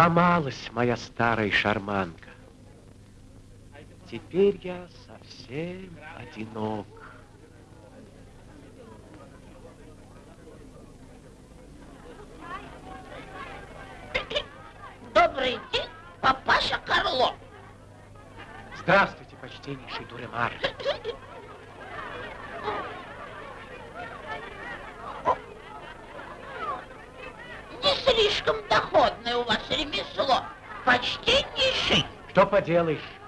Сломалась моя старая шарманка. Теперь я совсем одинок. Добрый день, папаша Карло. Здравствуйте, почтеннейший Дуремар. Не слишком доходное у вас ремесло. Почтеннейший. Что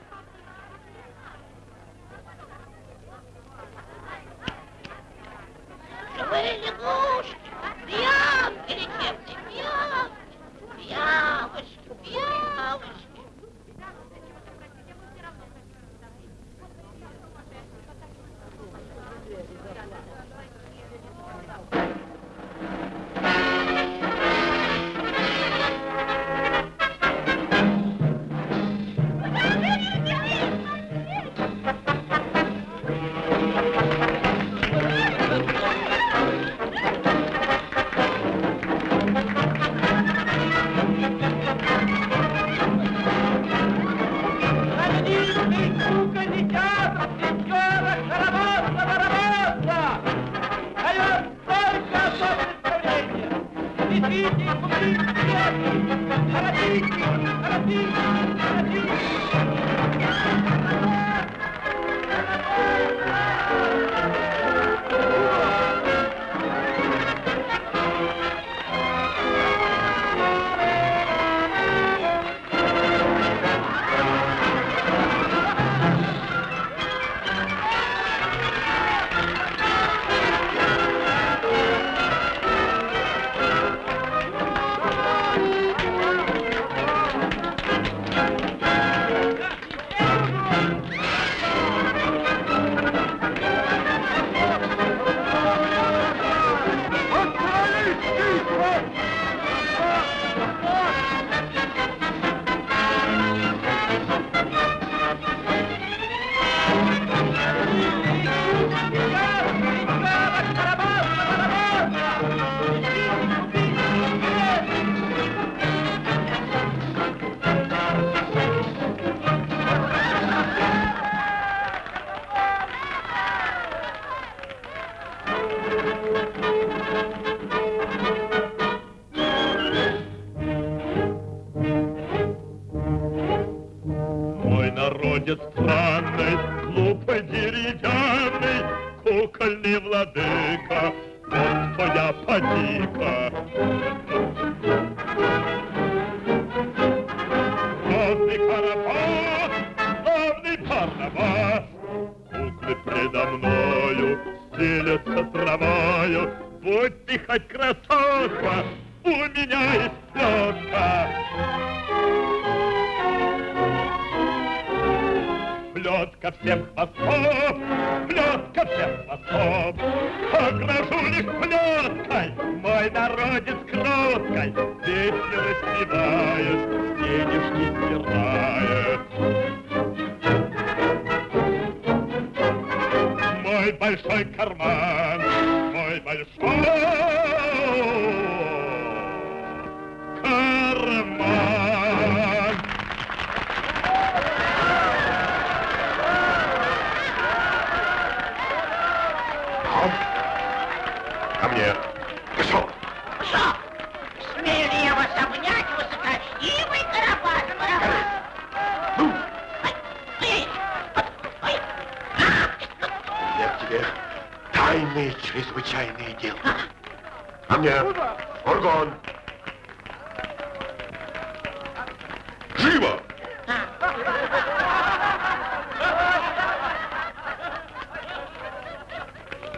Тайные, чрезвычайные дела. А, а мне Оргон, Живо! А.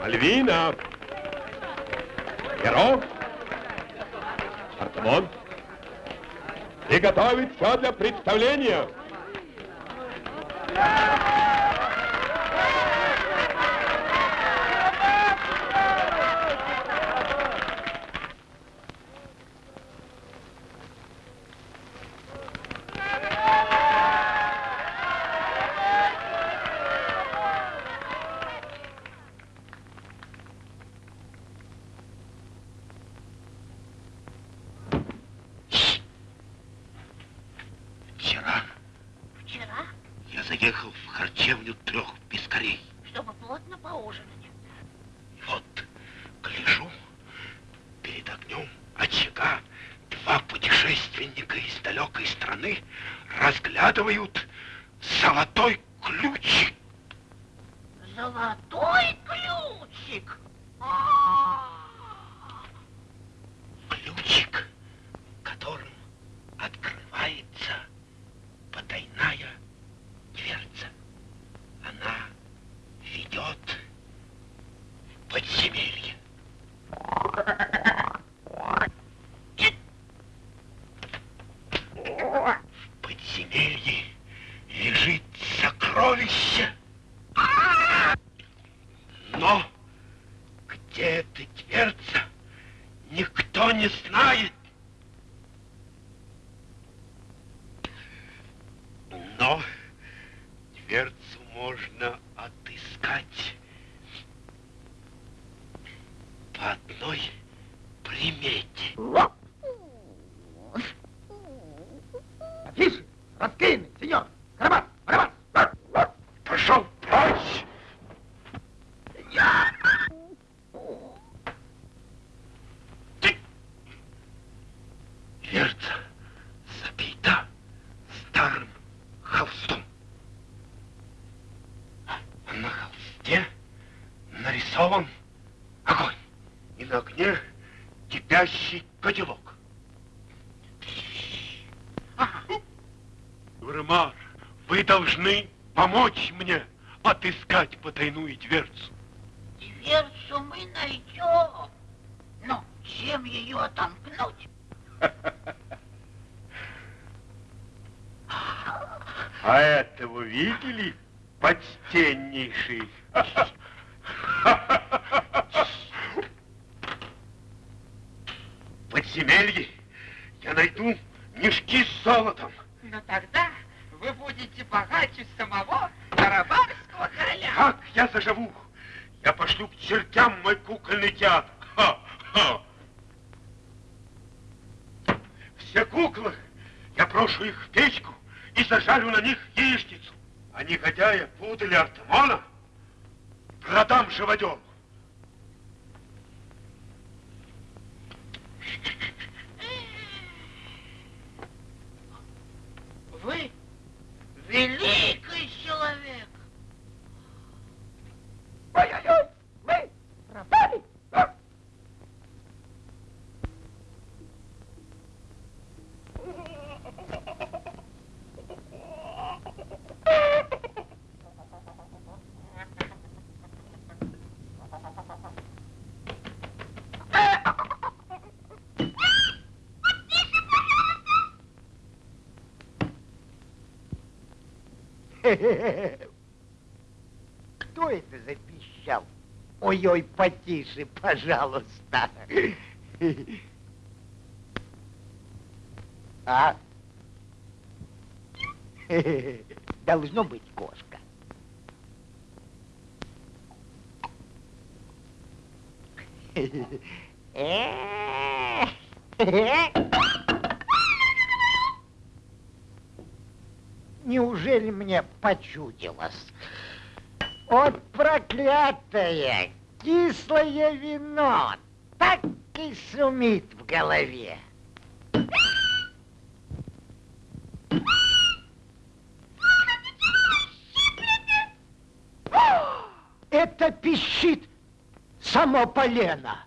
Альвина! Перо! Артамон! И готовить все для представления! Yeah! нарисован огонь. И на огне кипящий котелок. Гурмар, вы должны помочь мне отыскать потайную дверцу. Дверцу мы найдем, но чем ее отомкнуть? А этого видели, подстеннейший. Кто это запищал? Ой-ой, потише, пожалуйста. А? Должно быть кошка. Почудилось? Вот проклятое кислое вино так и шумит в голове. Это пищит само полено.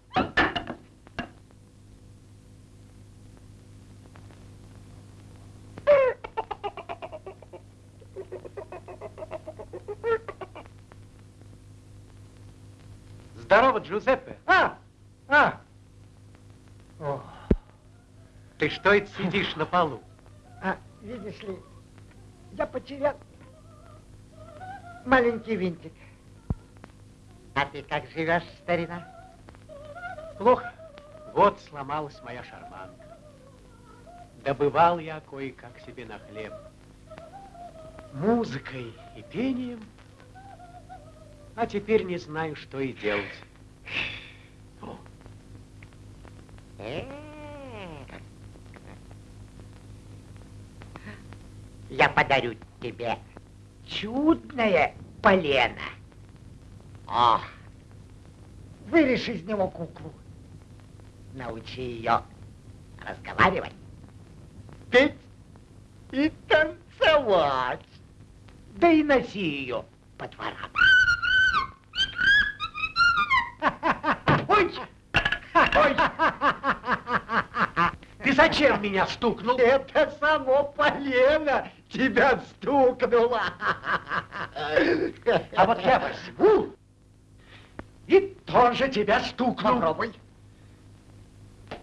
Джузеппе. А, а. О, Ты что это сидишь на полу? а, видишь ли, я потерял маленький винтик. А ты как живешь, старина? Плохо. Вот сломалась моя шарманка. Добывал я кое-как себе на хлеб. Музыкой и пением. А теперь не знаю, что и делать. О, Я подарю тебе чудное полено. О, вырежь из него куклу. Научи ее разговаривать, петь и танцевать. Да и носи ее по дворам. Ой! Ой! Ты зачем меня стукнул? Это само полено тебя стукнуло. А вот я возьму и тоже тебя стукну. Попробуй.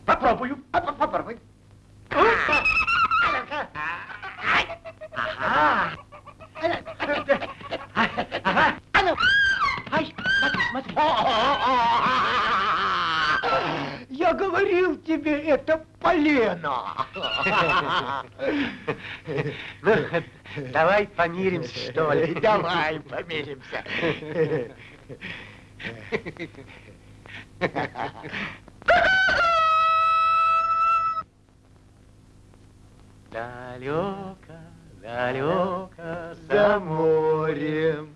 Попробую. А, по- Попробуй. Ага. Ага. А ну. Ай, смотри, смотри. Я говорил тебе, это полено. Ну, давай помиримся, что ли. Давай помиримся. Далеко, далеко за морем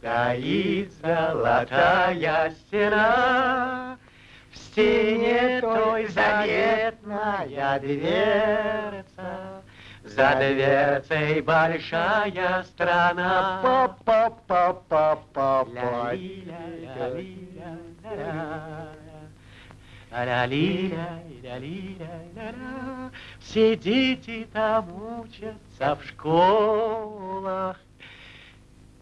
Стоит золотая стена, В стене той заветная дверца, За дверцей большая страна. Па-па-па-па-па. Ля-ля-ля-ля-ля-ля-ля-ля. Все дети там учатся в школах,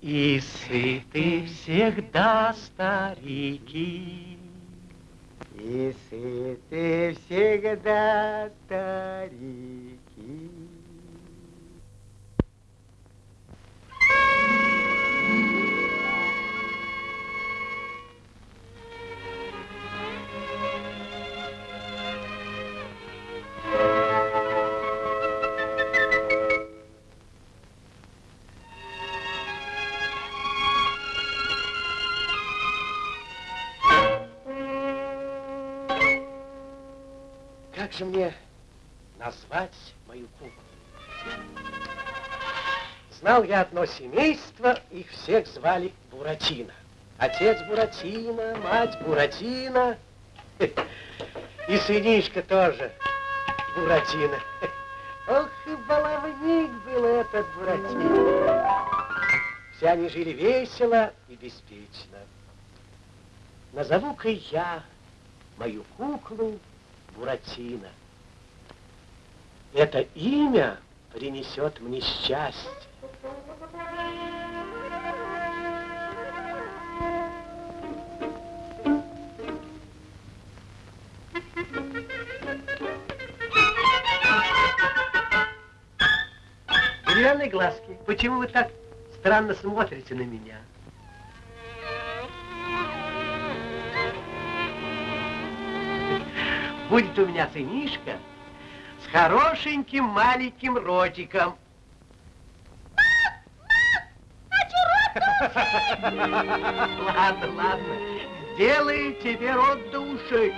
И сыты всегда старики. И сыты всегда старики. Же мне назвать мою куклу? Знал я одно семейство, их всех звали Буратино. Отец Буратино, мать Буратино, и сынишка тоже Буратино. Ох, и баловник был этот Буратино. Все они жили весело и беспечно. Назову-ка я мою куклу Буратино. Это имя принесет мне счастье. Деревянные глазки. Почему вы так странно смотрите на меня. Будет у меня сынишка с хорошеньким маленьким ротиком. Ладно, ладно. Сделаю тебе рот до ушей.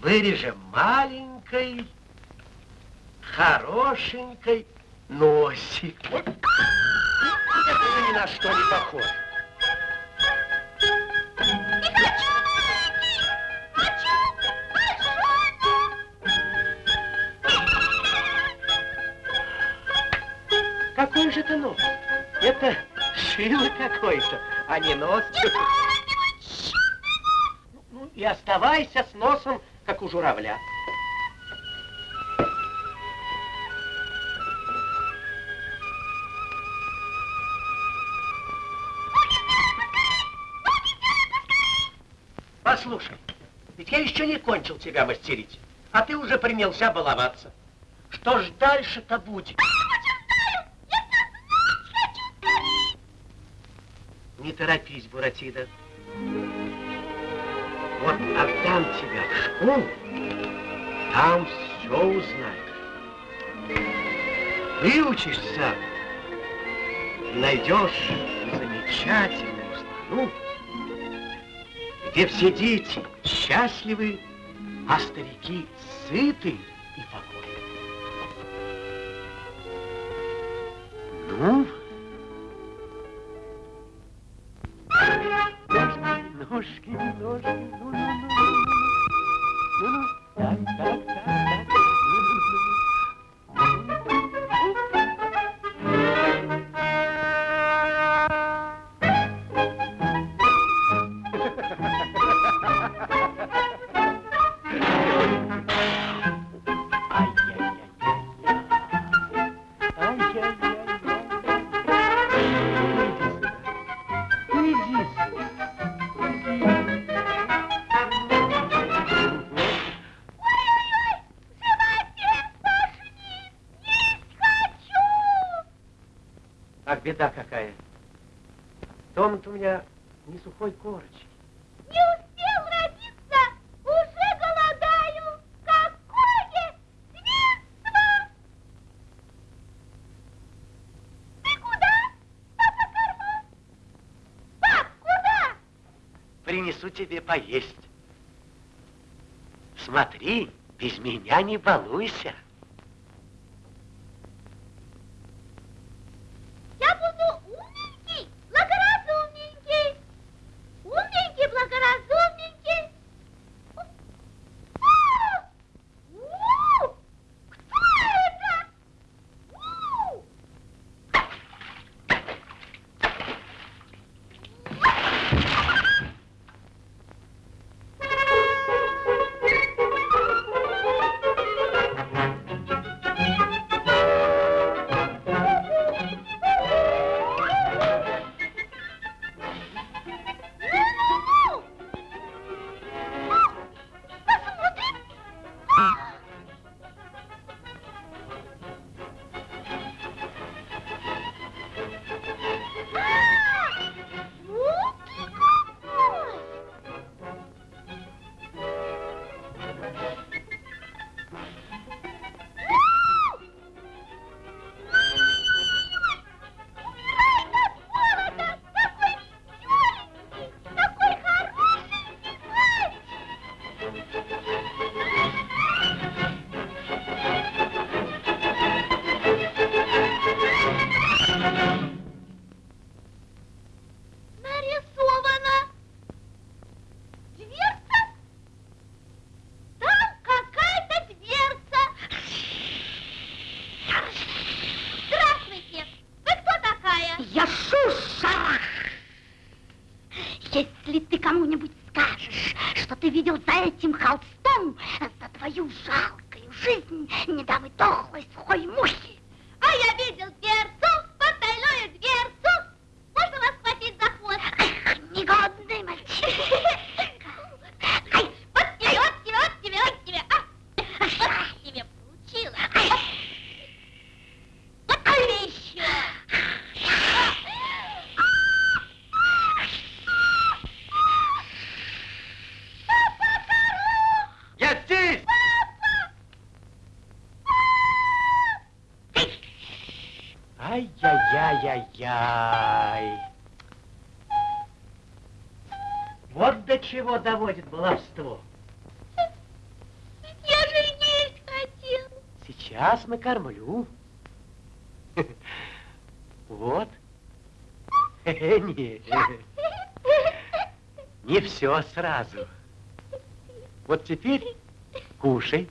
Вырежем маленькой, хорошенькой носик. Это ни на что не похоже. Шило какое-то, а не нос. Ну, и оставайся с носом, как у журавля. Послушай, ведь я еще не кончил тебя мастерить, а ты уже принялся баловаться. Что ж дальше-то будет? Не торопись, Буратино. Вот отдам тебя в школу, там все узнаешь. Выучишься и найдешь замечательную страну, где все дети счастливы, а старики сыты и покойны. Ну, не сухой корочки. Не успел родиться, уже голодаю. Какое свинство! Ты куда? Папа корма? Пап, куда? Принесу тебе поесть. Смотри, без меня не балуйся. Кормлю. Вот. Нет. Не все сразу. Вот теперь кушай.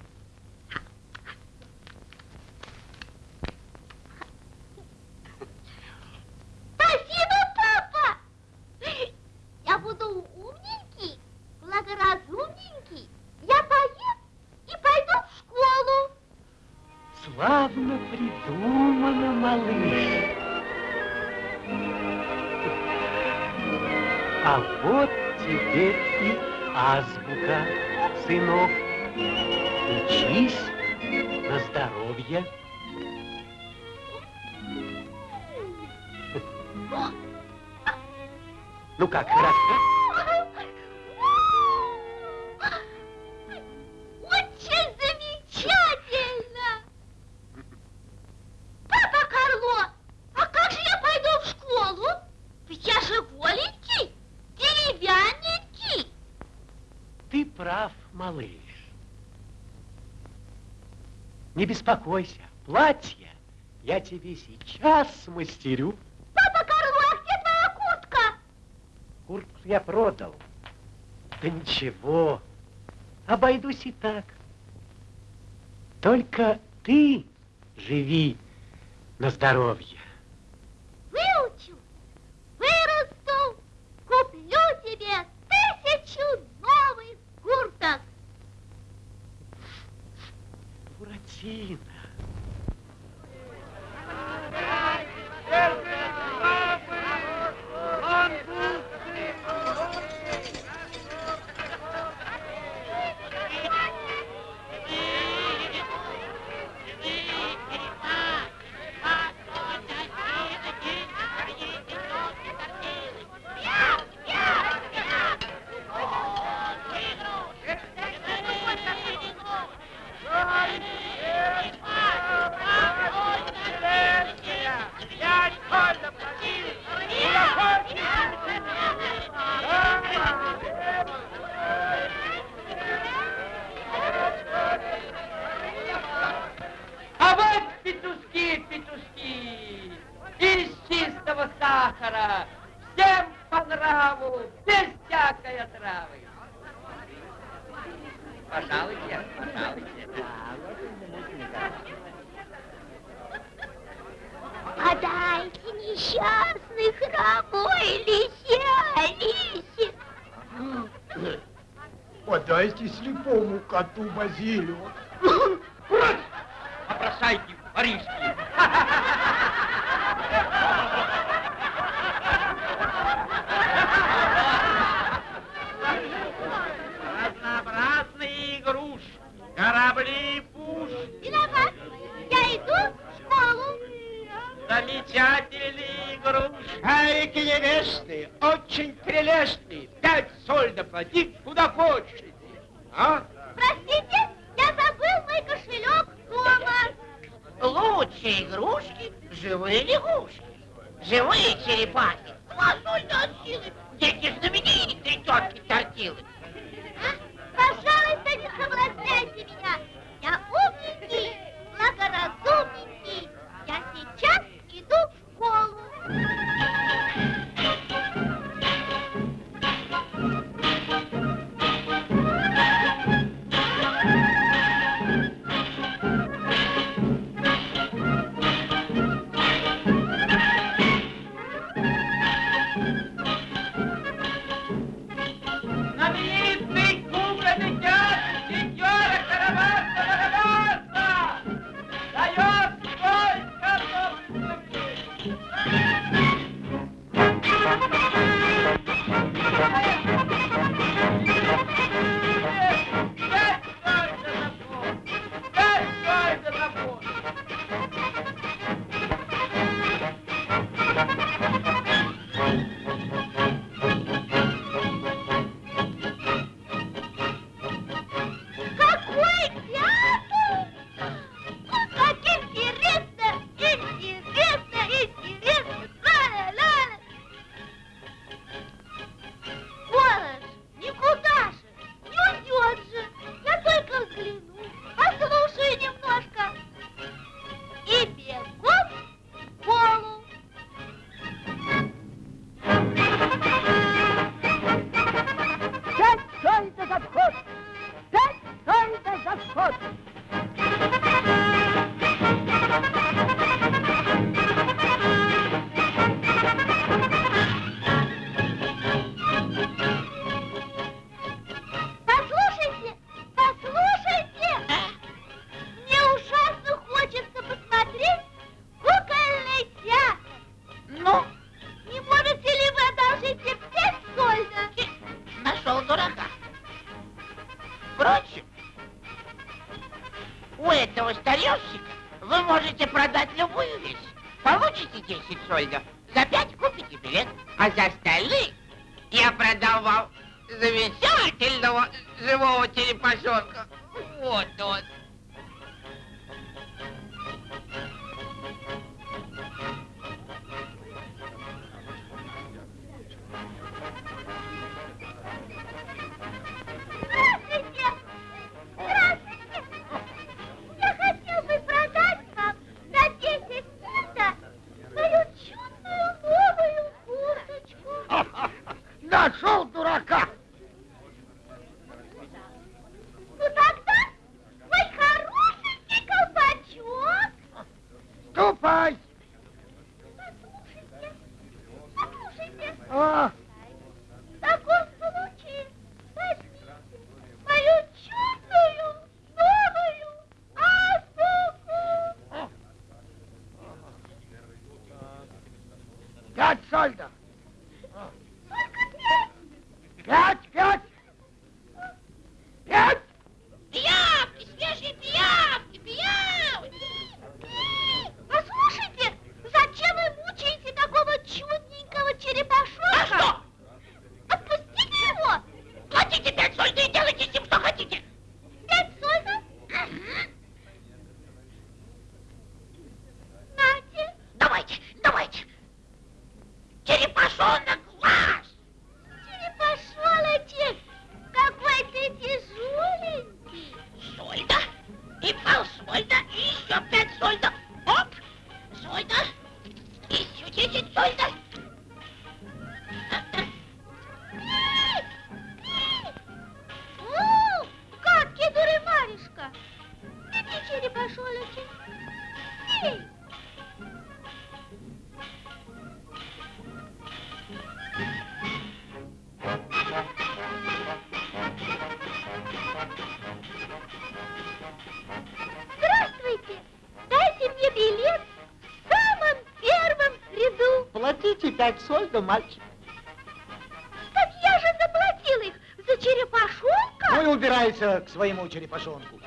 беспокойся, платье я тебе сейчас смастерю. Папа Карло, а где твоя куртка? Куртку я продал. Да ничего, обойдусь и так. Только ты живи на здоровье. seen. пара. Всем по нраву, без всякой травы. Пожалуйте, пожалуйте. Подайте несчастных хромой лисе Алисе. Подайте слепому коту базилию. это мальчик. Так я же заплатил их за черепашонка. Ну и убирайся к своему черепашонку.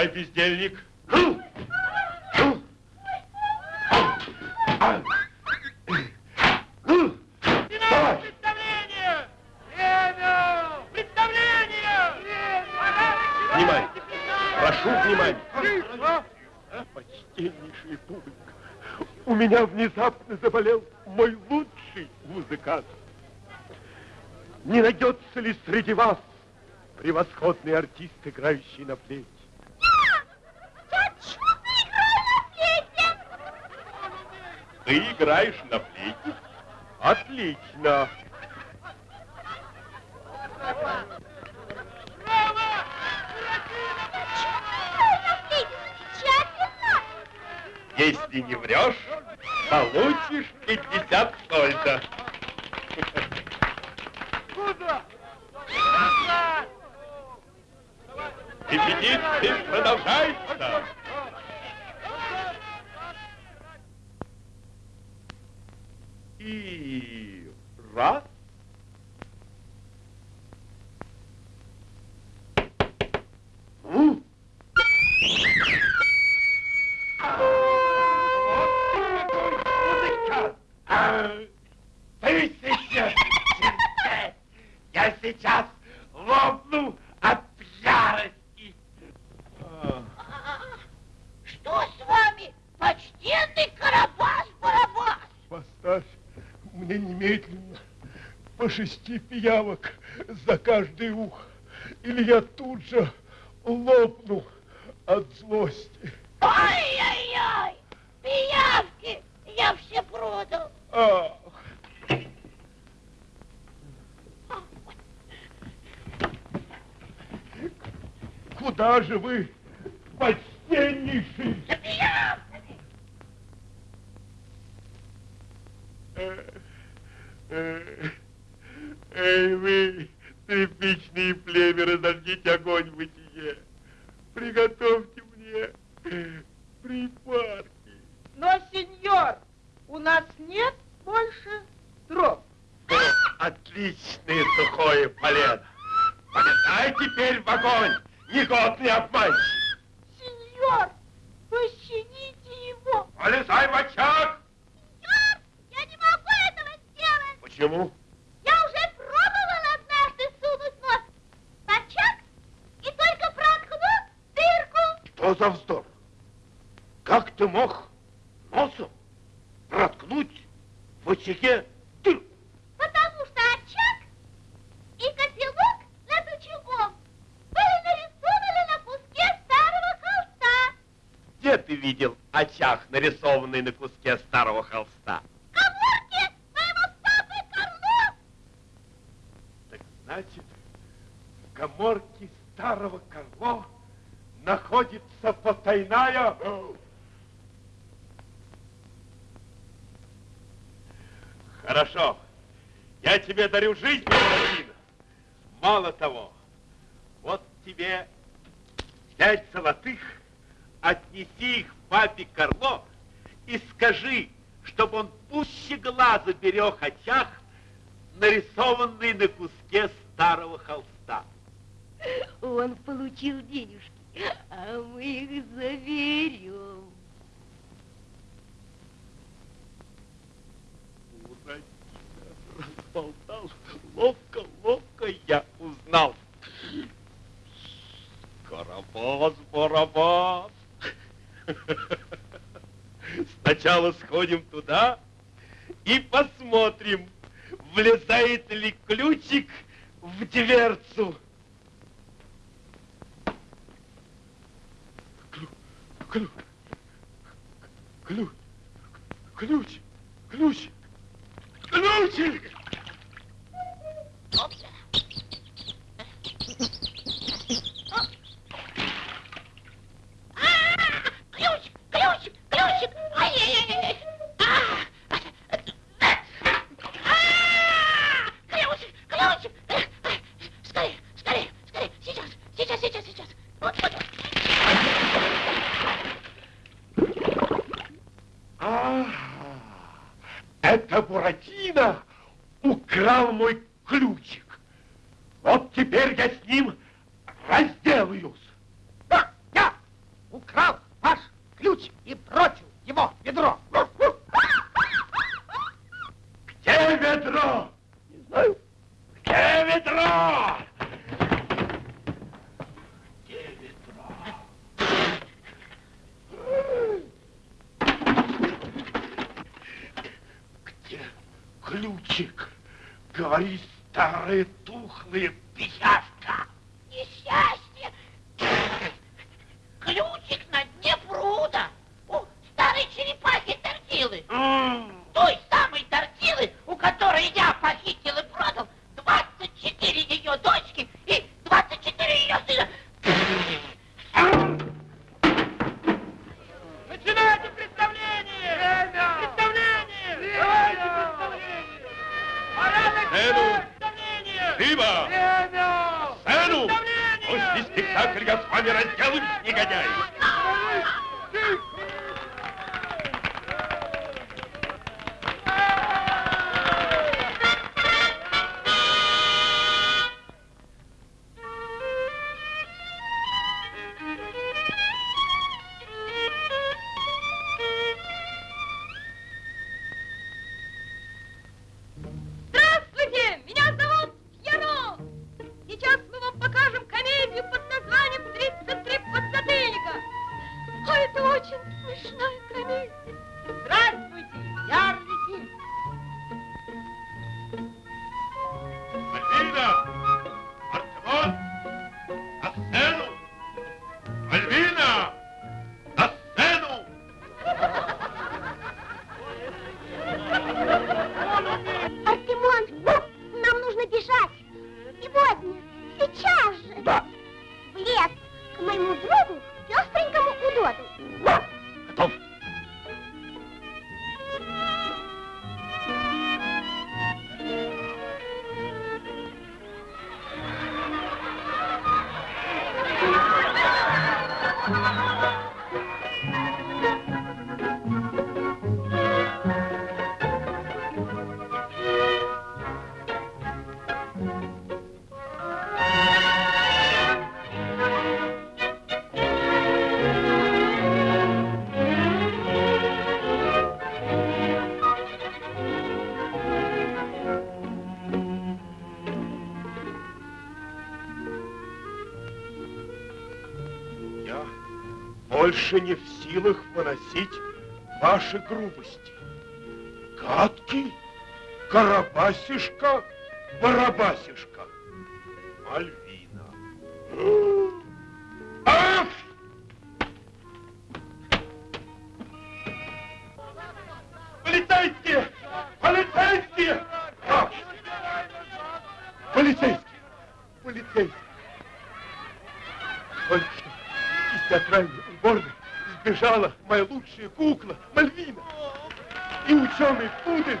Давай, бездельник. меня внезапно заболел мой лучший музыкант. Не найдется ли среди вас превосходный артист, играющий на флейте? Ты играешь на флейте? Отлично. Если не врешь, получишь 50 сольда. Куда? Репетиции продолжаются. От ярости. Что с вами, почтенный Карабас-Барабас? Поставь мне немедленно по шести пиявок за каждый ух, или я тут же лопну от злости. Ай-яй-яй, пиявки, я все продал. Ах. Куда же вы, почтеннейший? За пиявками. Э, э, Эй, вы, тряпичные племя, разожгите огонь в бытие. Приготовьте мне припарки. Но, сеньор, у нас нет больше дров. Отличное сухое полено. Полетай теперь в огонь, негодный обманщик. Сеньор, пощадите его. Полезай в очаг. Сеньор, я не могу этого сделать. Почему? Я уже пробовала однажды сунуть нос в очаг и только проткну дырку. Что за вздор? Как ты мог носом проткнуть в очаге дырку? Потому что очаг и котелок над очагом были нарисованы на куске старого холста. Где ты видел очаг, нарисованный на куске старого холста? Значит, в коморке старого Карло находится потайная... Хорошо. Я тебе дарю жизнь, Буратино. Мало того, вот тебе пять золотых, отнеси их папе Карло и скажи, чтобы он пуще глаза берег очаг, нарисованный на куске старого холста. Он получил денежки, а мы их заберем. Буратино разболтал. Ловко, ловко я узнал. Карабас, Барабас. Сначала сходим туда и посмотрим, влезает ли ключик в дверцу. Ключ, ключ, ключ, ключ, ключик. Ключ, больше не в силах выносить ваши грубости. Гадкий, Карабасишка, Барабасишка. Мальвин. играла моя лучшая кукла Мальвина. И ученый Пудель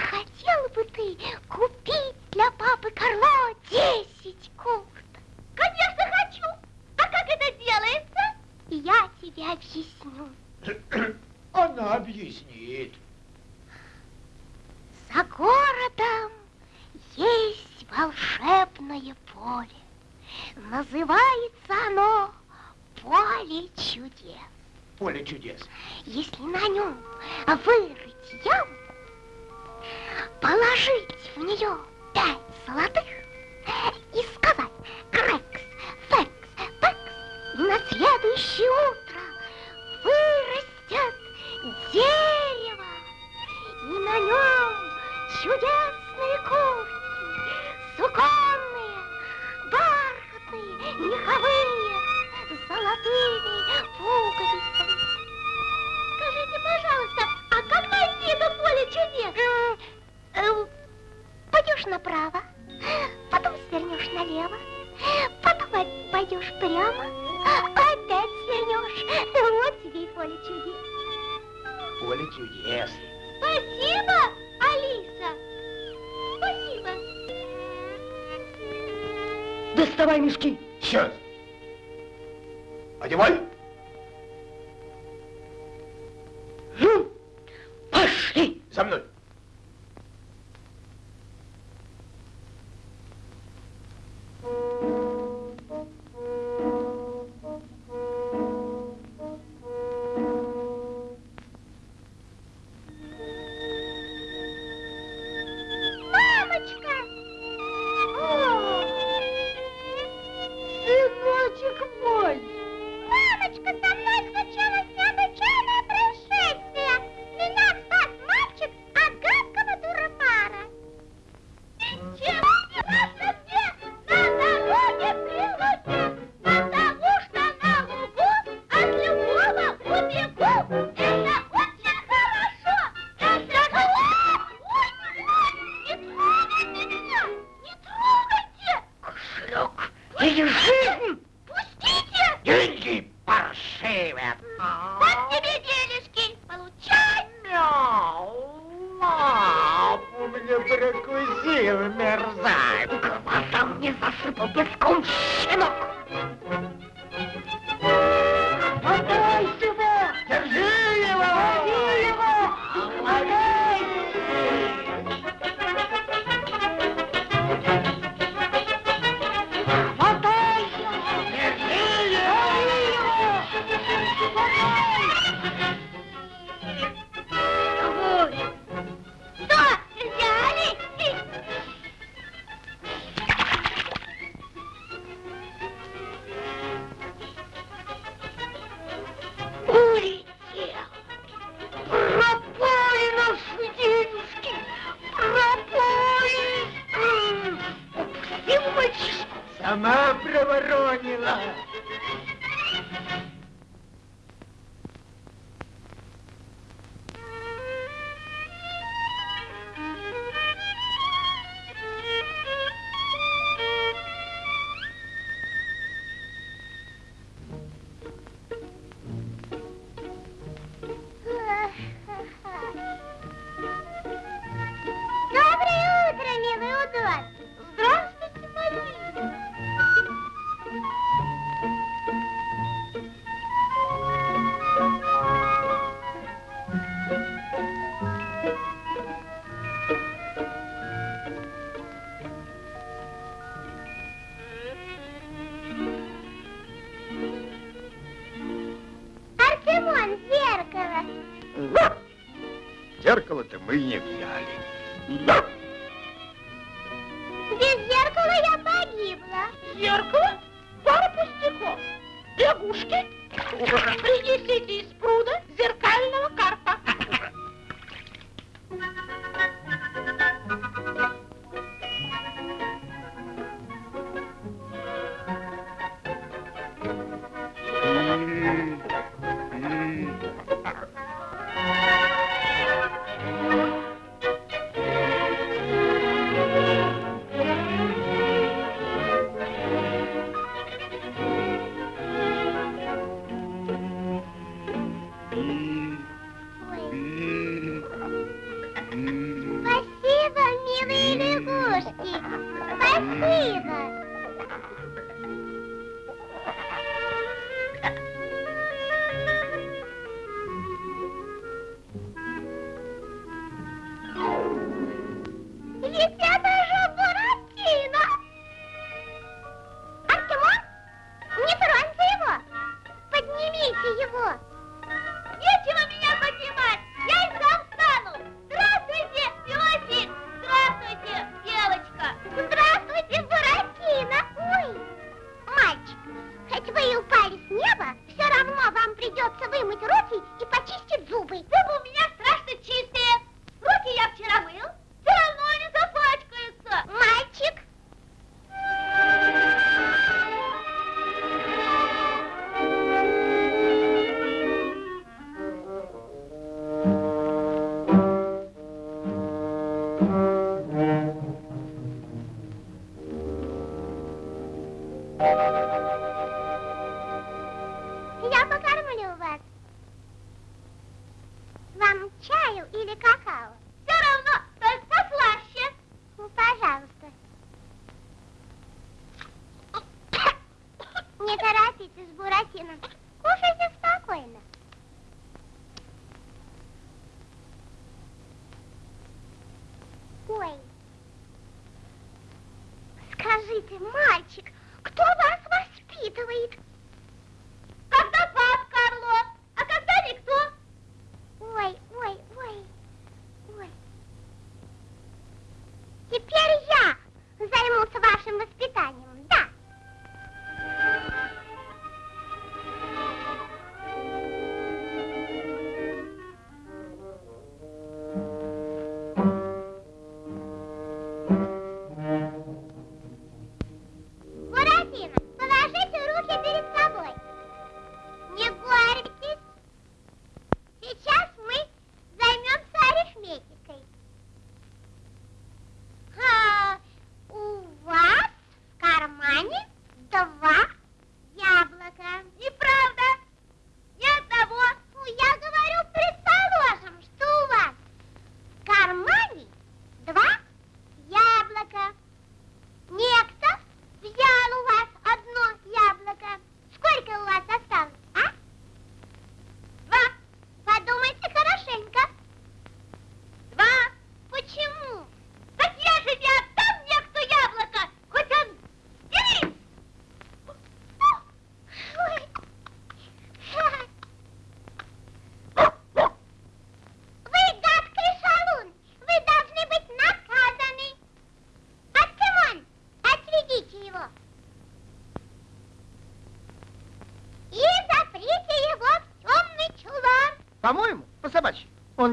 мы не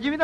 जीवित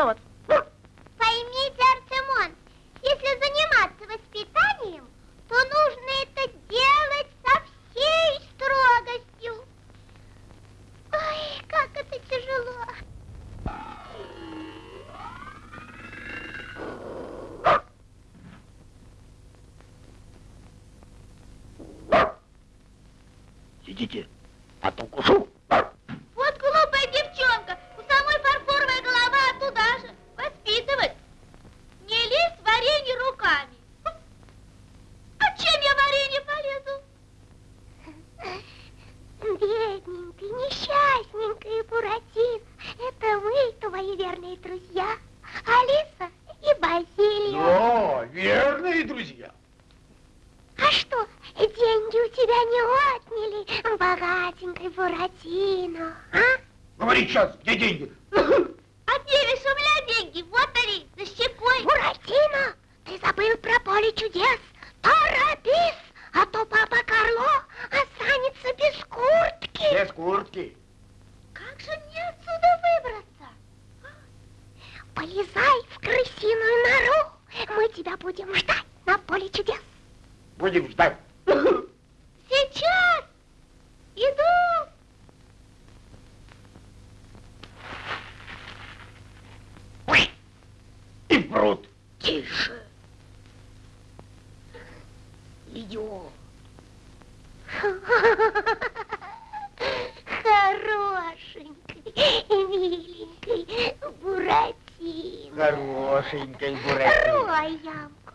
Хорошенький, миленький, миленькой Буратино. Хорошенькой Буратино. Рой ямку,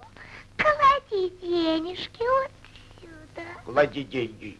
клади денежки вот сюда. Клади деньги.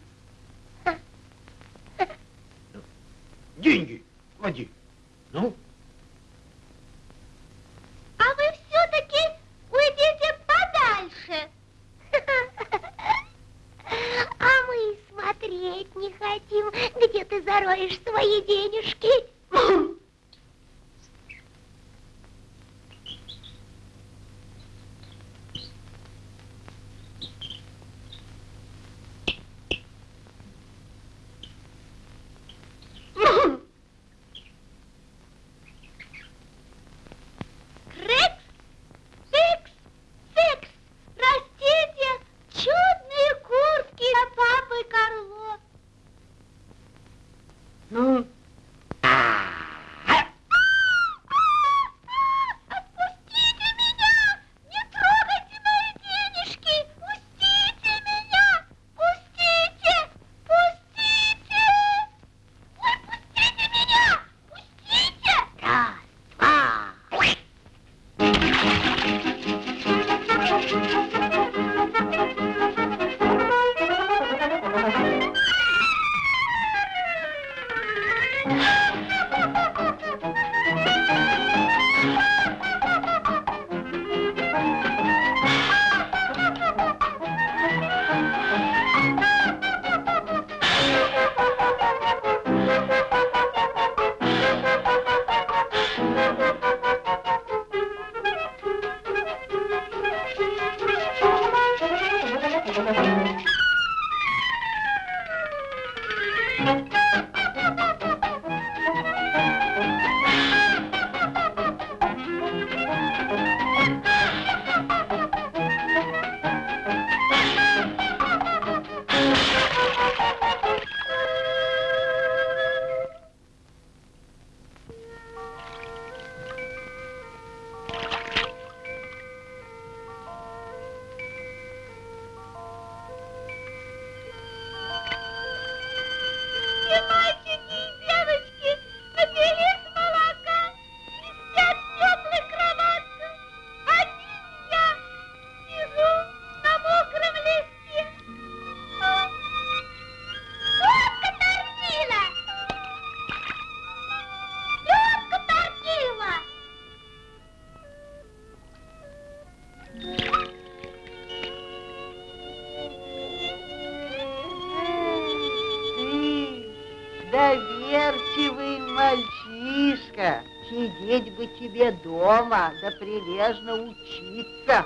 тебе дома, да прилежно учиться.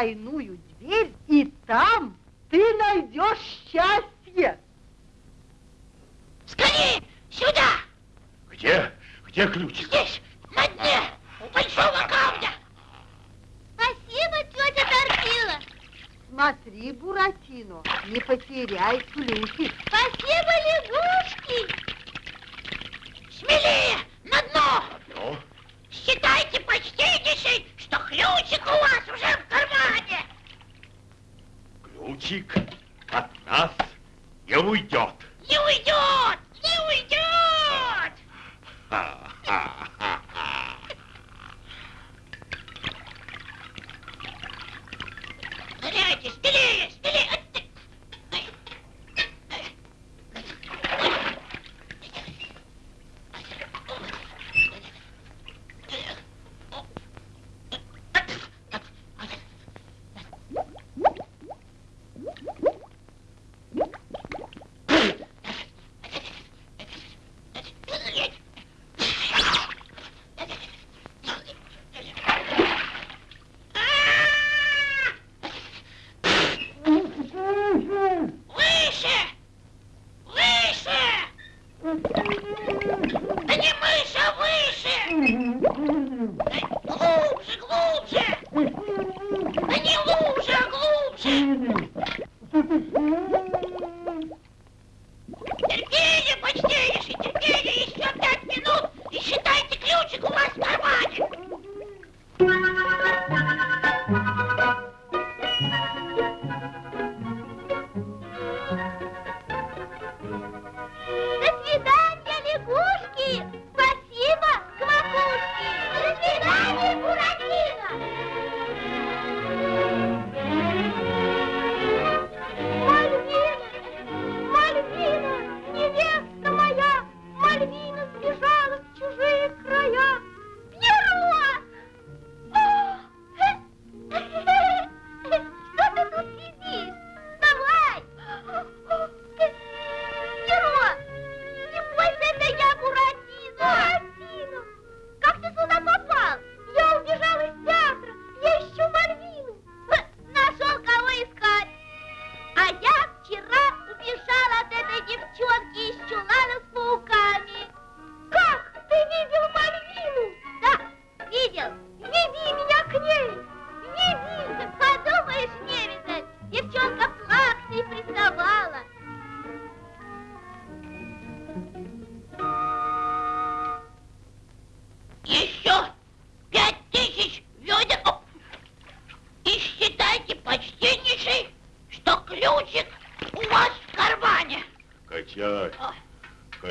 sair no Ускоряйтесь, белее!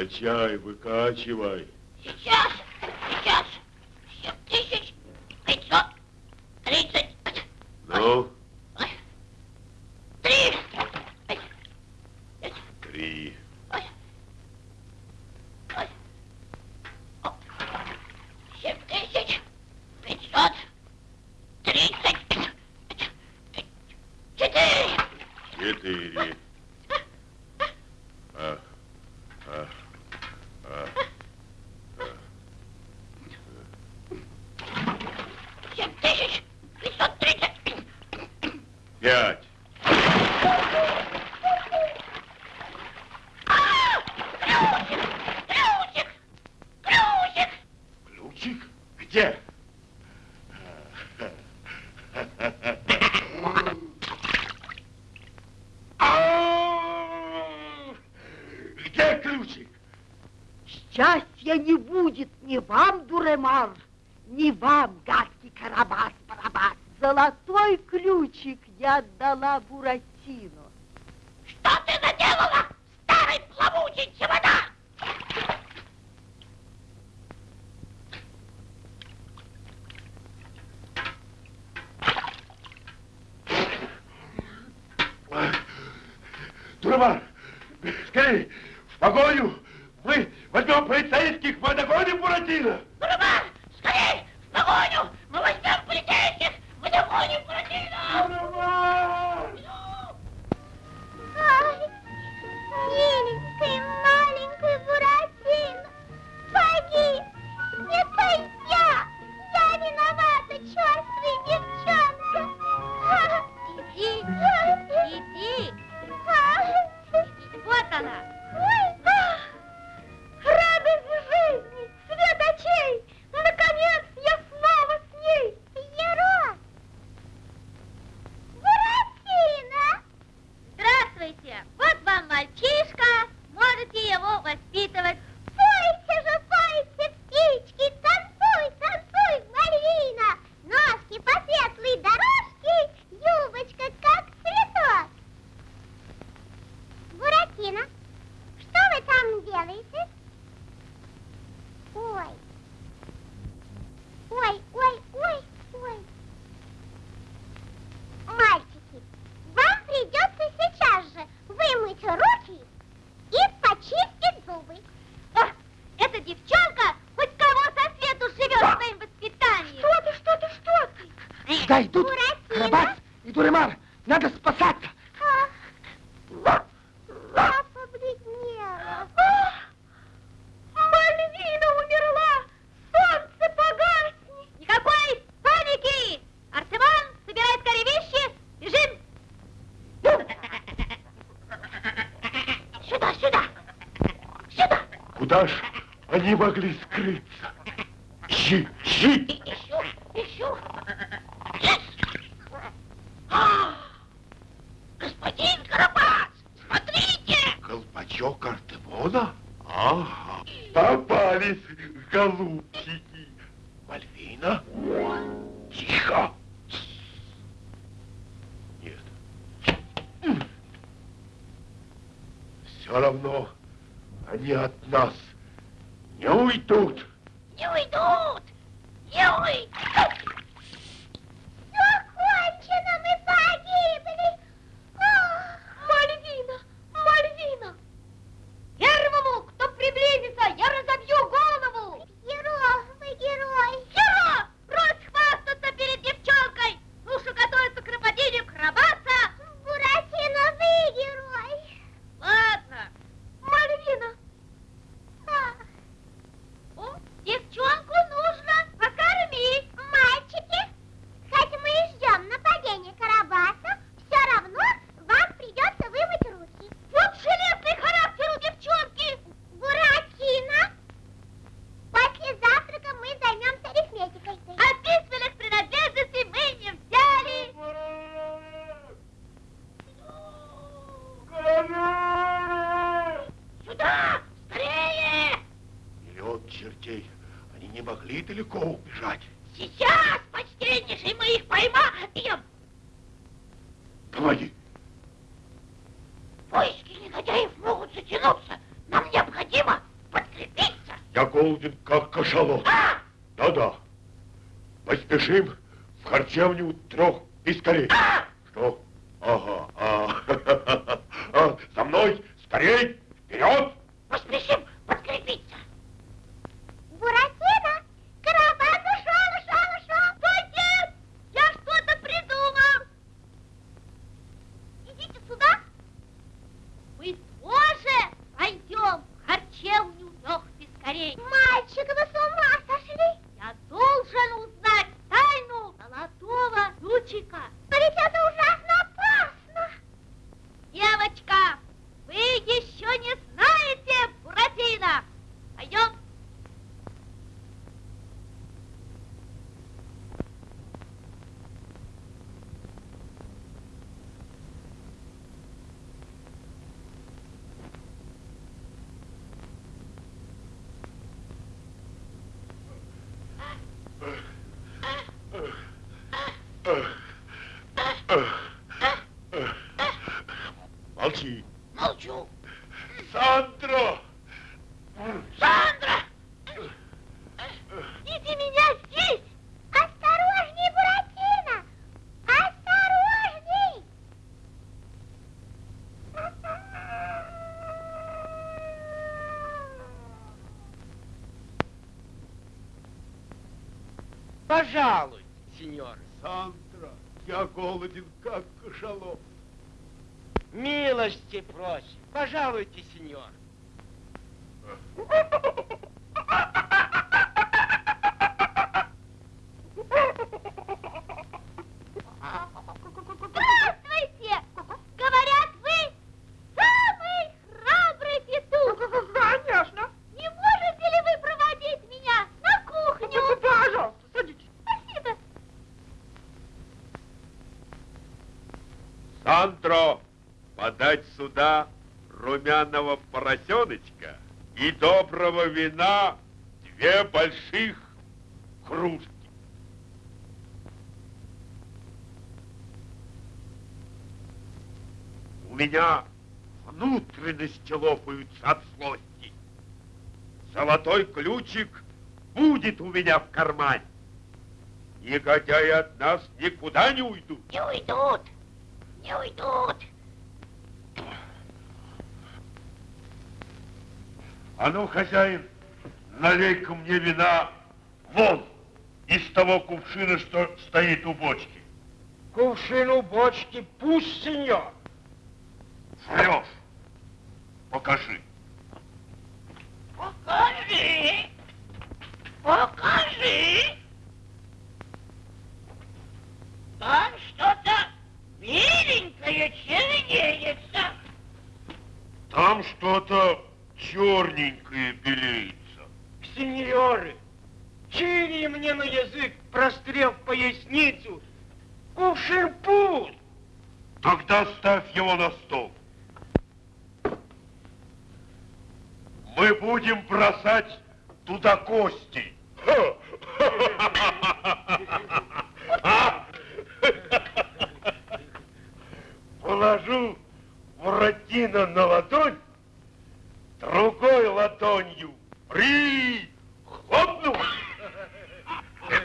Качай, выкачивай. как кашалот. А! Да-да. Поспешим в харчевню трех пискарей. А! Что? Ага, а. За мной, скорей! Кашалот. Милости просим. Пожалуйте, сюда румяного поросеночка и доброго вина две больших кружки. У меня внутренности лопаются от злости. Золотой ключик будет у меня в кармане. Негодяи от нас никуда не уйдут. Не уйдут. Не уйдут. А ну, хозяин, налей-ка мне вина вон из того кувшина, что стоит у бочки. Кувшин у бочки пусть, сеньор. Врешь. Покажи. Покажи. Покажи. Там что-то беленькое чернеется. Там что-то черненькое белеется. Сеньоры, чили мне на язык, прострел поясницу. Кувшин пуст. Тогда ставь его на стол. Мы будем бросать туда кости. Положу Буратино на ладонь, другой ладонью прихлопну.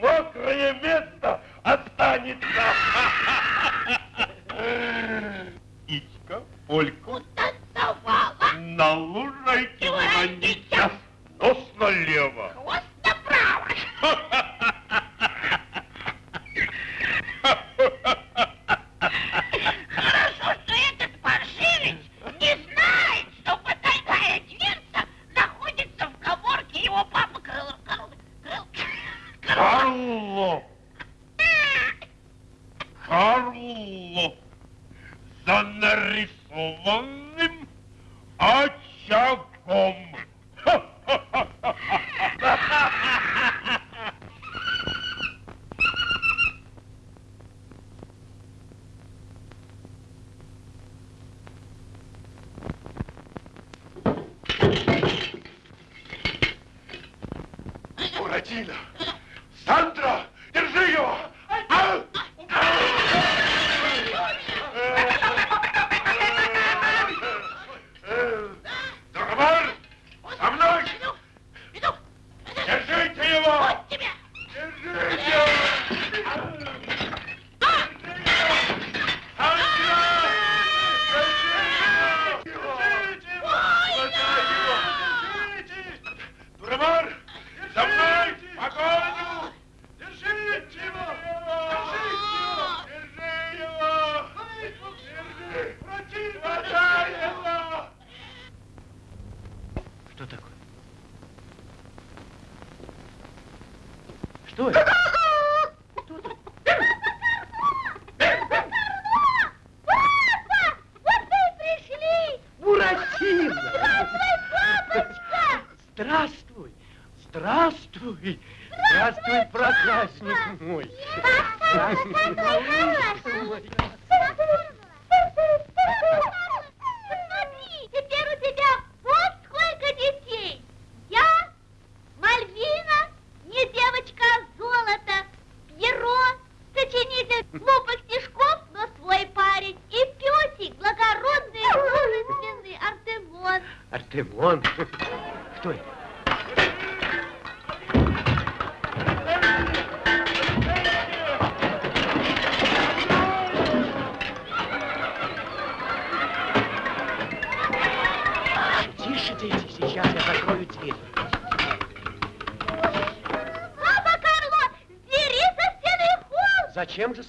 Мокрое место останется. Ичка, Полька, Танцевала. на лужайке уронить нос налево.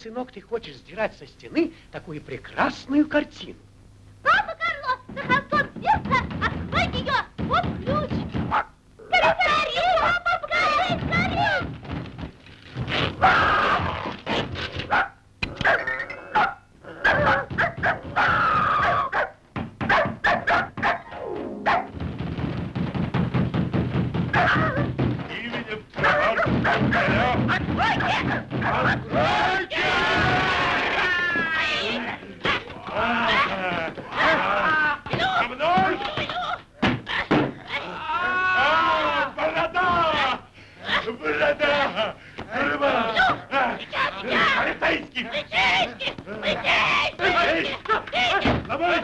сынок, ты хочешь сдирать со стены такую прекрасную картину? Выйди! Выйди! Давай!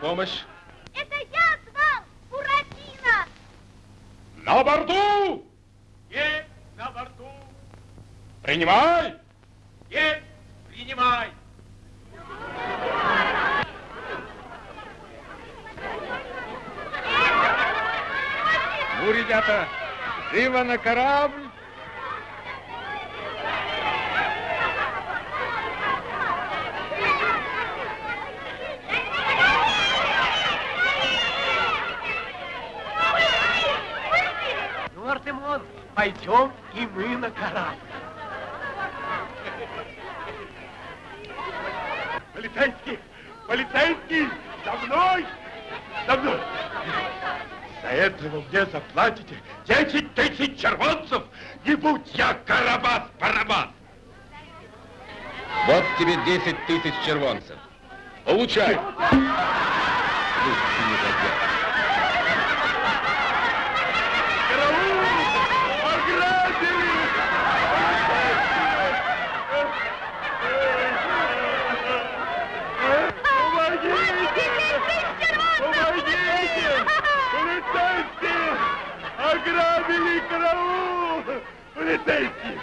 Помощь? Это я звал Буратино! На борту! Есть на борту! Принимай! Есть! Принимай! Ну, ребята, живо на корабль! Ну, Артемон, пойдем и мы на корабль. Полицейский! Полицейский! За мной! За мной! За это вы мне заплатите 10 тысяч червонцев, не будь я Карабас-Барабас! Вот тебе 10 тысяч червонцев. Получай! Русский караул! Полицейские!